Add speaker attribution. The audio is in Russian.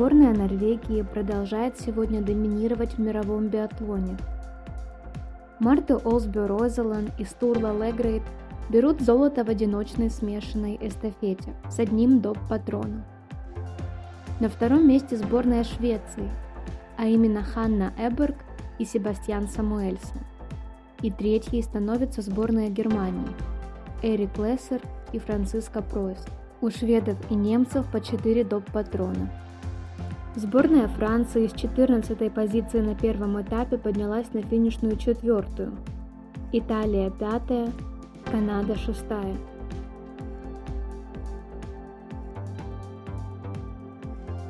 Speaker 1: Сборная Норвегии продолжает сегодня доминировать в мировом биатлоне. Марта Олсбю Розелан и Стурла Легрейд берут золото в одиночной смешанной эстафете с одним доп. патроном. На втором месте сборная Швеции, а именно Ханна Эберг и Себастьян Самуэльсон. И третьей становится сборная Германии – Эрик Лессер и Франциско Пройс. У шведов и немцев по 4 доп. патрона. Сборная Франции с 14 позиции на первом этапе поднялась на финишную четвертую. Италия пятая, Канада шестая.